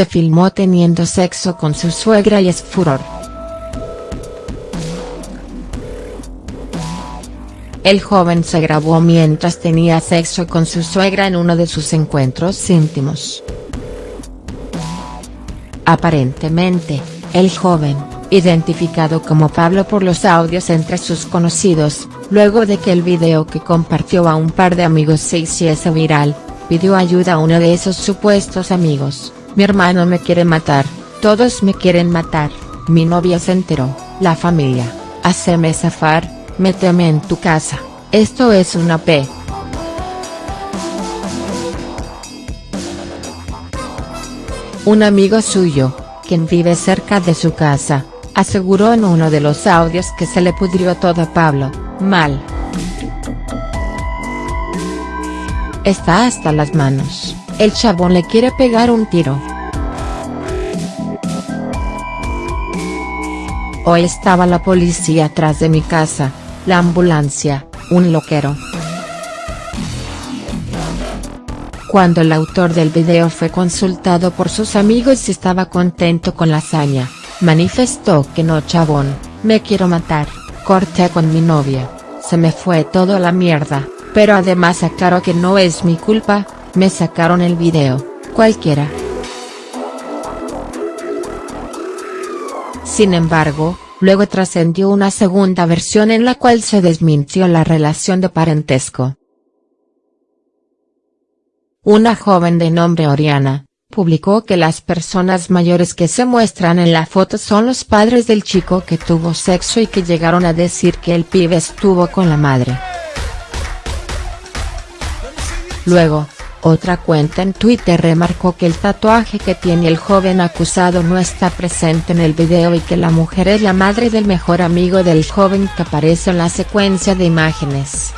se filmó teniendo sexo con su suegra y es furor. El joven se grabó mientras tenía sexo con su suegra en uno de sus encuentros íntimos. Aparentemente, el joven, identificado como Pablo por los audios entre sus conocidos, luego de que el video que compartió a un par de amigos se hiciese viral, pidió ayuda a uno de esos supuestos amigos, mi hermano me quiere matar, todos me quieren matar, mi novia se enteró, la familia, haceme zafar, méteme en tu casa, esto es una P. Un amigo suyo, quien vive cerca de su casa, aseguró en uno de los audios que se le pudrió todo a Pablo, mal. Está hasta las manos, el chabón le quiere pegar un tiro. Hoy estaba la policía atrás de mi casa, la ambulancia, un loquero. Cuando el autor del video fue consultado por sus amigos y estaba contento con la hazaña, manifestó que no chabón, me quiero matar, corté con mi novia, se me fue todo a la mierda, pero además aclaró que no es mi culpa, me sacaron el video, cualquiera. Sin embargo, luego trascendió una segunda versión en la cual se desmintió la relación de parentesco. Una joven de nombre Oriana, publicó que las personas mayores que se muestran en la foto son los padres del chico que tuvo sexo y que llegaron a decir que el pibe estuvo con la madre. Luego, otra cuenta en Twitter remarcó que el tatuaje que tiene el joven acusado no está presente en el video y que la mujer es la madre del mejor amigo del joven que aparece en la secuencia de imágenes.